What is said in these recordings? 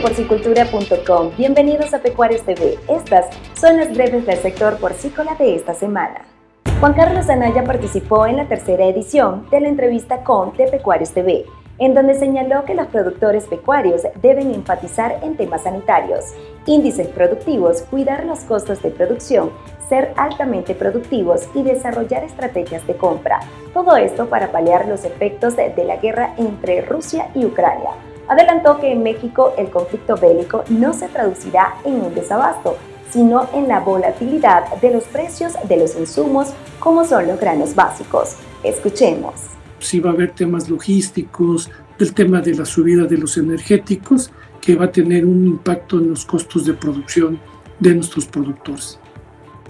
porcicultura.com. Bienvenidos a Pecuarios TV. Estas son las breves del sector porcícola de esta semana. Juan Carlos Anaya participó en la tercera edición de la entrevista con De Pecuarios TV, en donde señaló que los productores pecuarios deben enfatizar en temas sanitarios, índices productivos, cuidar los costos de producción, ser altamente productivos y desarrollar estrategias de compra. Todo esto para paliar los efectos de la guerra entre Rusia y Ucrania adelantó que en México el conflicto bélico no se traducirá en un desabasto, sino en la volatilidad de los precios de los insumos como son los granos básicos. Escuchemos. Sí va a haber temas logísticos, del tema de la subida de los energéticos, que va a tener un impacto en los costos de producción de nuestros productores.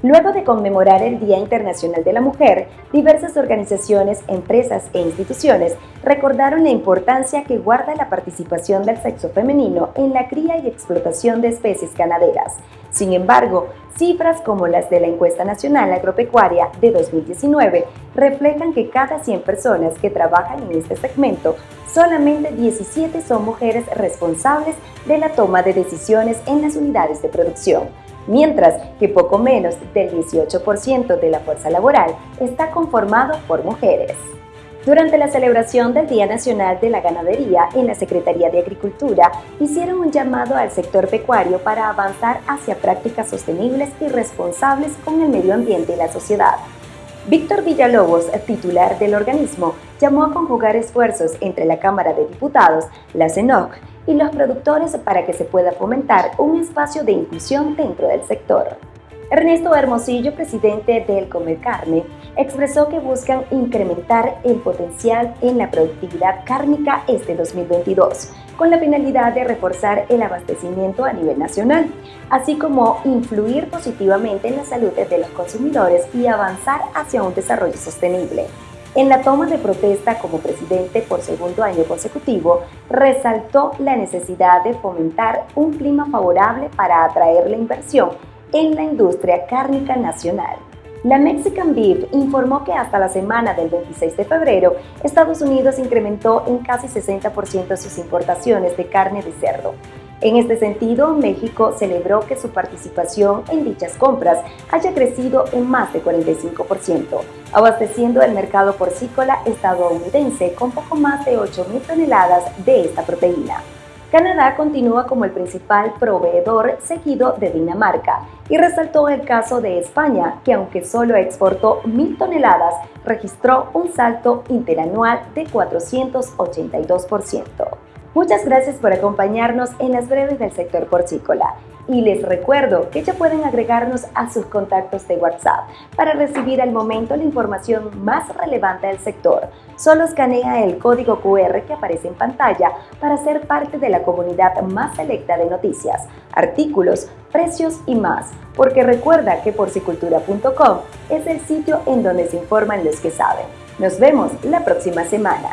Luego de conmemorar el Día Internacional de la Mujer, diversas organizaciones, empresas e instituciones recordaron la importancia que guarda la participación del sexo femenino en la cría y explotación de especies ganaderas. Sin embargo, cifras como las de la Encuesta Nacional Agropecuaria de 2019 reflejan que cada 100 personas que trabajan en este segmento, solamente 17 son mujeres responsables de la toma de decisiones en las unidades de producción mientras que poco menos del 18% de la fuerza laboral está conformado por mujeres. Durante la celebración del Día Nacional de la Ganadería en la Secretaría de Agricultura, hicieron un llamado al sector pecuario para avanzar hacia prácticas sostenibles y responsables con el medio ambiente y la sociedad. Víctor Villalobos, titular del organismo, llamó a conjugar esfuerzos entre la Cámara de Diputados, la CENOC y los productores para que se pueda fomentar un espacio de inclusión dentro del sector. Ernesto Hermosillo, presidente del Comer Carne, expresó que buscan incrementar el potencial en la productividad cárnica este 2022, con la finalidad de reforzar el abastecimiento a nivel nacional, así como influir positivamente en la salud de los consumidores y avanzar hacia un desarrollo sostenible. En la toma de protesta como presidente por segundo año consecutivo, resaltó la necesidad de fomentar un clima favorable para atraer la inversión en la industria cárnica nacional. La Mexican Beef informó que hasta la semana del 26 de febrero, Estados Unidos incrementó en casi 60% sus importaciones de carne de cerdo, en este sentido, México celebró que su participación en dichas compras haya crecido en más de 45%, abasteciendo el mercado porcícola estadounidense con poco más de 8.000 toneladas de esta proteína. Canadá continúa como el principal proveedor seguido de Dinamarca y resaltó el caso de España, que aunque solo exportó 1.000 toneladas, registró un salto interanual de 482%. Muchas gracias por acompañarnos en las breves del sector porcícola y les recuerdo que ya pueden agregarnos a sus contactos de WhatsApp para recibir al momento la información más relevante del sector. Solo escanea el código QR que aparece en pantalla para ser parte de la comunidad más selecta de noticias, artículos, precios y más, porque recuerda que porcicultura.com es el sitio en donde se informan los que saben. Nos vemos la próxima semana.